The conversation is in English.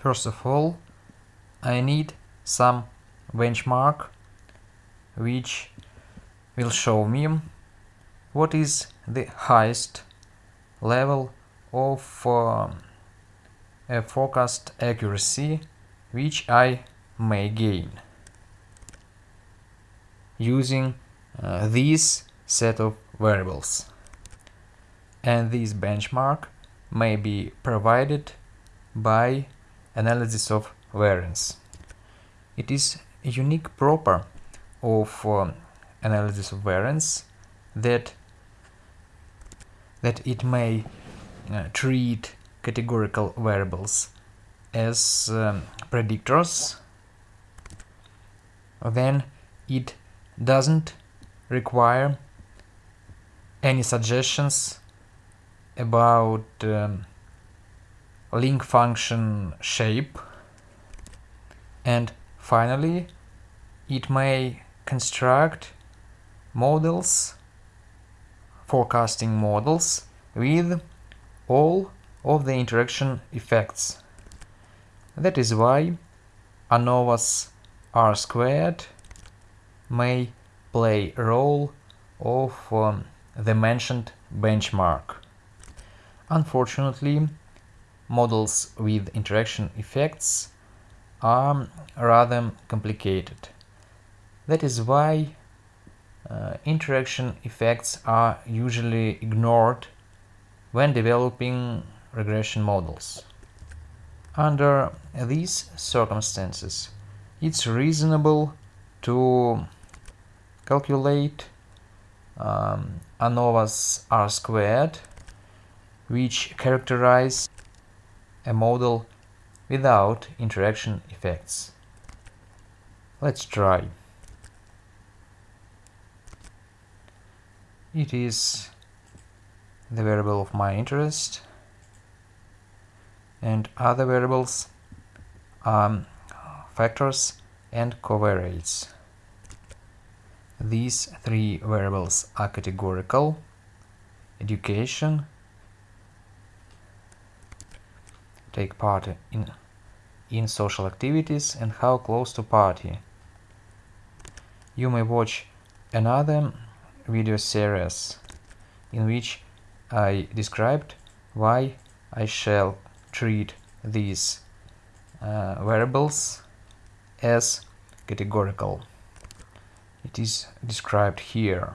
First of all, I need some benchmark which will show me what is the highest level of uh, a forecast accuracy which I may gain using uh, this set of variables. And this benchmark may be provided by analysis of variance. It is a unique proper of um, analysis of variance that that it may uh, treat categorical variables as um, predictors then it doesn't require any suggestions about um, link function shape and finally it may construct models forecasting models with all of the interaction effects that is why ANOVA's R squared may play a role of um, the mentioned benchmark. Unfortunately, models with interaction effects are rather complicated. That is why uh, interaction effects are usually ignored when developing regression models. Under these circumstances, it's reasonable to calculate um, ANOVA's R squared, which characterize a model without interaction effects. Let's try. It is the variable of my interest and other variables are factors and covariates. These three variables are categorical, education, take part in, in social activities and how close to party. You may watch another video series in which I described why I shall treat these uh, variables as categorical. It is described here.